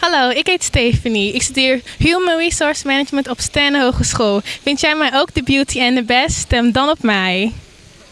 Hallo, ik heet Stephanie. Ik studeer Human Resource Management op Stijn Hogeschool. Vind jij mij ook de beauty en the best? Stem dan op mij.